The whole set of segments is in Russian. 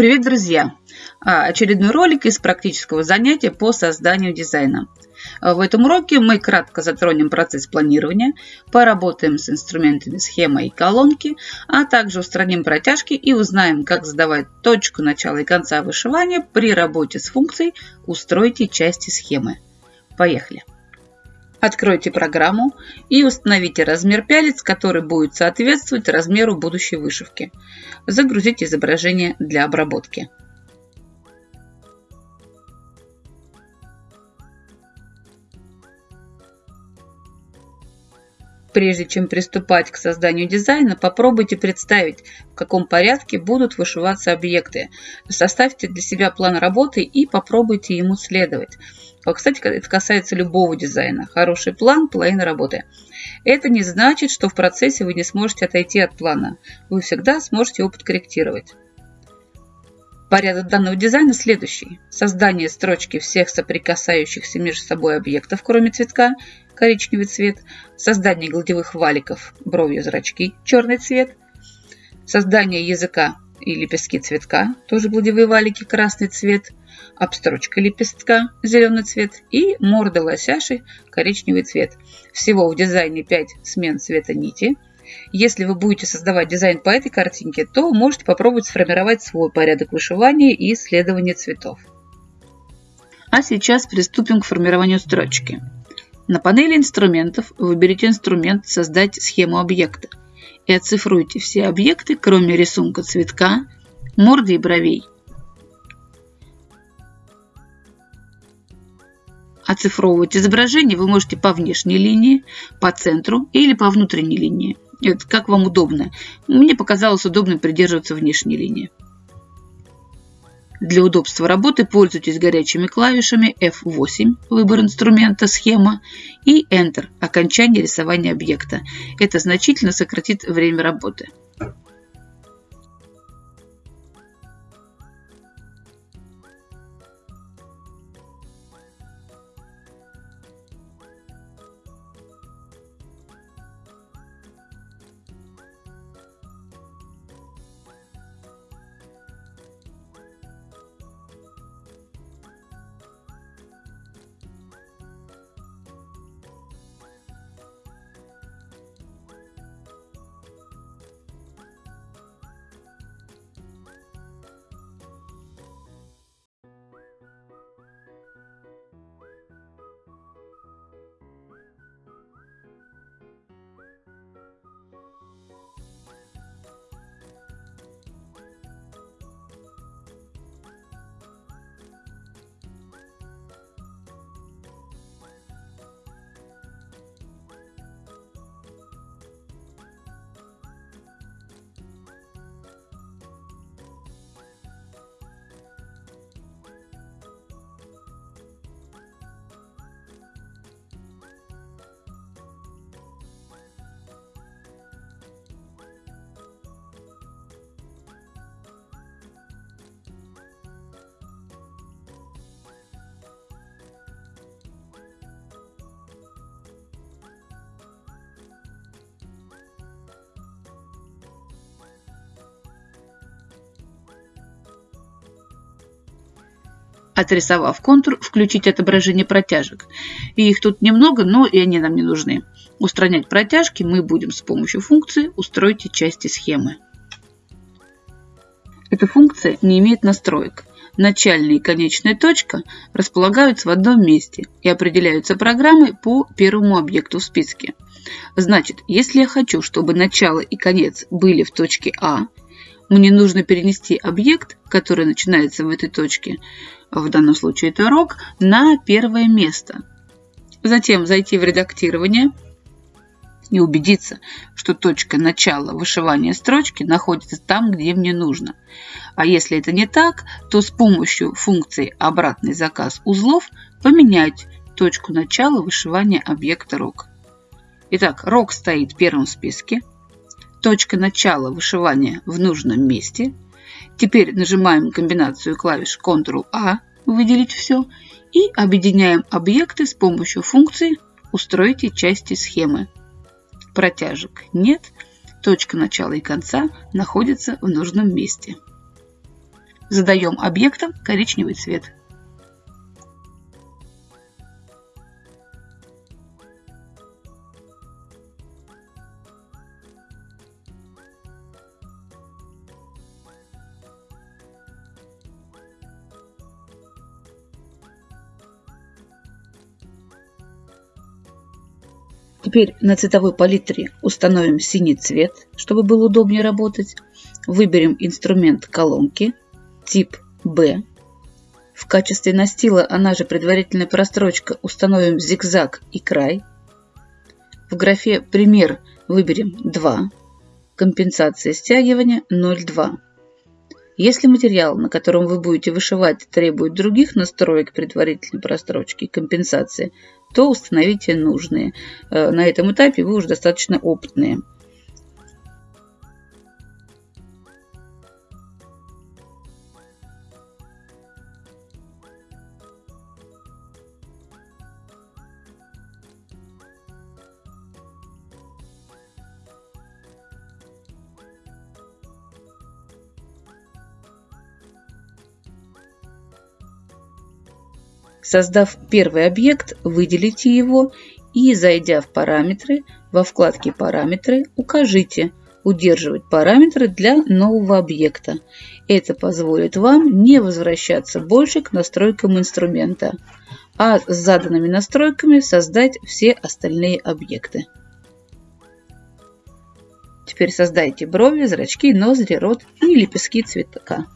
Привет, друзья! А, очередной ролик из практического занятия по созданию дизайна. А, в этом уроке мы кратко затронем процесс планирования, поработаем с инструментами схемы и колонки, а также устраним протяжки и узнаем, как задавать точку начала и конца вышивания при работе с функцией «Устройте части схемы». Поехали! Откройте программу и установите размер пялец, который будет соответствовать размеру будущей вышивки. Загрузите изображение для обработки. Прежде чем приступать к созданию дизайна, попробуйте представить, в каком порядке будут вышиваться объекты. Составьте для себя план работы и попробуйте ему следовать. Кстати, это касается любого дизайна. Хороший план – половина работы. Это не значит, что в процессе вы не сможете отойти от плана. Вы всегда сможете его подкорректировать. Порядок данного дизайна следующий. Создание строчки всех соприкасающихся между собой объектов, кроме цветка, коричневый цвет, создание гладевых валиков, бровью зрачки, черный цвет, создание языка и лепестки цветка, тоже гладевые валики, красный цвет, обстрочка лепестка, зеленый цвет и морда лосяши, коричневый цвет. Всего в дизайне 5 смен цвета нити – если вы будете создавать дизайн по этой картинке, то можете попробовать сформировать свой порядок вышивания и исследования цветов. А сейчас приступим к формированию строчки. На панели инструментов выберите инструмент «Создать схему объекта» и оцифруйте все объекты, кроме рисунка цветка, морды и бровей. Оцифровывать изображение вы можете по внешней линии, по центру или по внутренней линии. Это как вам удобно. Мне показалось удобным придерживаться внешней линии. Для удобства работы пользуйтесь горячими клавишами F8 – выбор инструмента, схема, и Enter – окончание рисования объекта. Это значительно сократит время работы. Отрисовав контур, включить отображение протяжек. И их тут немного, но и они нам не нужны. Устранять протяжки мы будем с помощью функции «Устройте части схемы». Эта функция не имеет настроек. Начальная и конечная точка располагаются в одном месте и определяются программой по первому объекту в списке. Значит, если я хочу, чтобы начало и конец были в точке А, мне нужно перенести объект, который начинается в этой точке, в данном случае это рок, на первое место. Затем зайти в редактирование и убедиться, что точка начала вышивания строчки находится там, где мне нужно. А если это не так, то с помощью функции «Обратный заказ узлов» поменять точку начала вышивания объекта рок. Итак, рок стоит первым в списке. Точка начала вышивания в нужном месте – Теперь нажимаем комбинацию клавиш Ctrl-A «Выделить все» и объединяем объекты с помощью функции «Устройте части схемы». Протяжек нет, точка начала и конца находится в нужном месте. Задаем объектам коричневый цвет. Теперь на цветовой палитре установим синий цвет, чтобы было удобнее работать. Выберем инструмент колонки, тип B. В качестве настила, она же предварительная прострочка, установим зигзаг и край. В графе «Пример» выберем 2. Компенсация стягивания 0,2. Если материал, на котором вы будете вышивать, требует других настроек предварительной прострочки и компенсации, то установите нужные. Э, на этом этапе вы уже достаточно опытные. Создав первый объект, выделите его и, зайдя в параметры, во вкладке «Параметры» укажите «Удерживать параметры для нового объекта». Это позволит вам не возвращаться больше к настройкам инструмента, а с заданными настройками создать все остальные объекты. Теперь создайте брови, зрачки, ноздри, рот и лепестки цветка.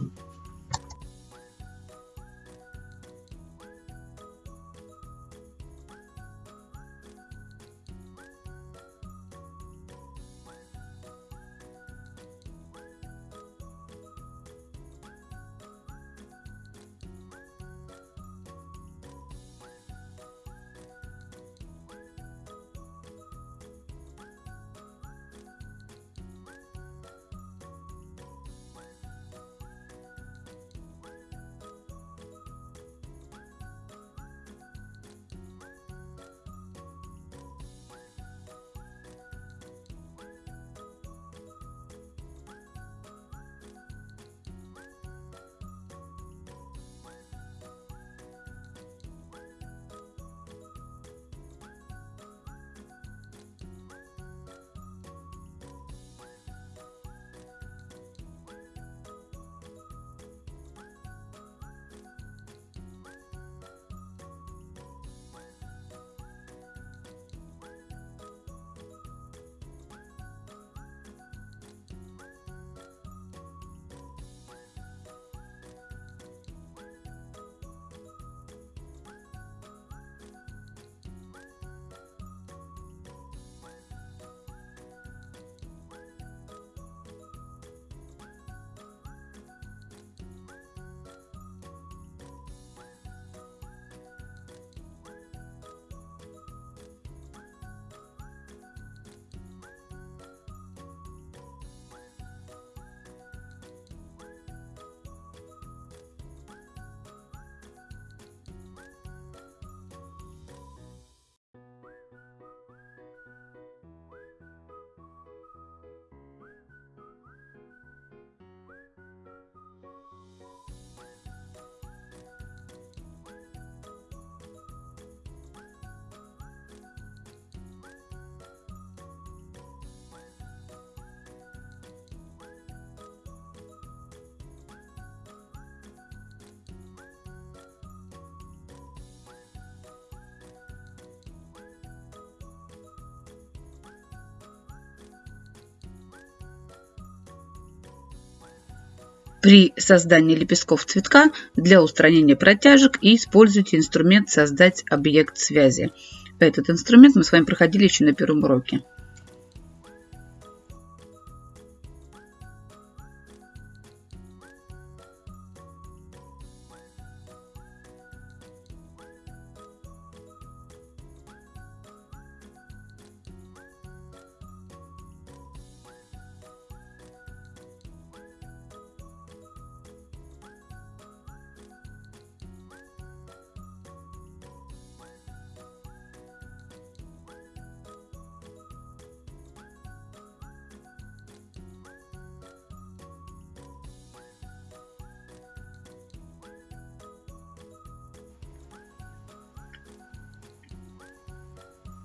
При создании лепестков цветка для устранения протяжек используйте инструмент «Создать объект связи». Этот инструмент мы с вами проходили еще на первом уроке.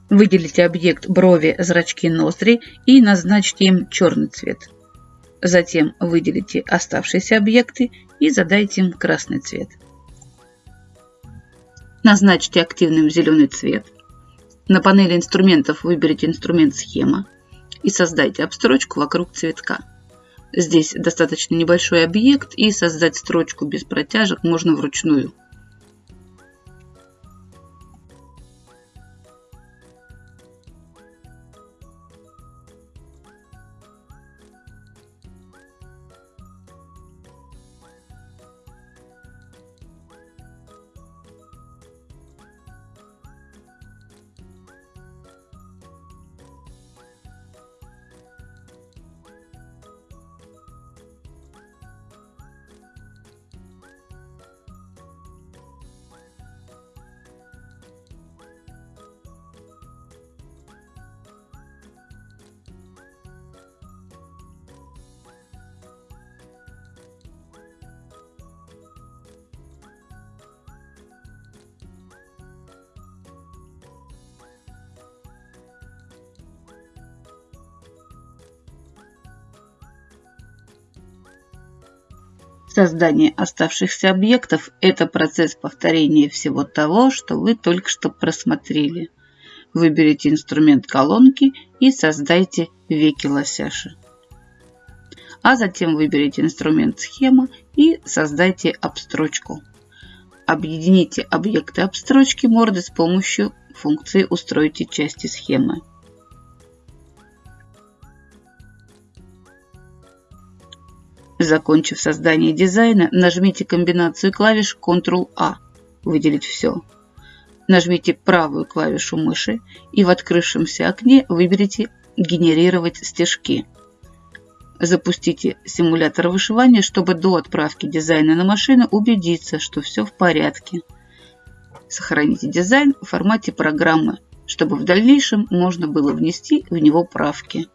Выделите объект брови, зрачки, ноздри и назначьте им черный цвет. Затем выделите оставшиеся объекты и задайте им красный цвет. Назначьте активным зеленый цвет. На панели инструментов выберите инструмент «Схема» и создайте обстрочку вокруг цветка. Здесь достаточно небольшой объект и создать строчку без протяжек можно вручную. Создание оставшихся объектов – это процесс повторения всего того, что вы только что просмотрели. Выберите инструмент колонки и создайте веки лосяши. А затем выберите инструмент схема и создайте обстрочку. Объедините объекты обстрочки морды с помощью функции «Устройте части схемы». Закончив создание дизайна, нажмите комбинацию клавиш Ctrl-A «Выделить все». Нажмите правую клавишу мыши и в открывшемся окне выберите «Генерировать стежки». Запустите симулятор вышивания, чтобы до отправки дизайна на машину убедиться, что все в порядке. Сохраните дизайн в формате программы, чтобы в дальнейшем можно было внести в него правки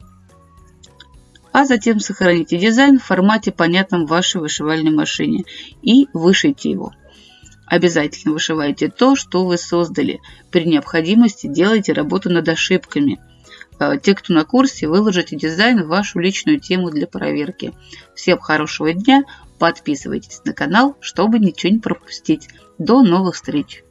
а затем сохраните дизайн в формате, понятном вашей вышивальной машине и вышейте его. Обязательно вышивайте то, что вы создали. При необходимости делайте работу над ошибками. Э, те, кто на курсе, выложите дизайн в вашу личную тему для проверки. Всем хорошего дня, подписывайтесь на канал, чтобы ничего не пропустить. До новых встреч!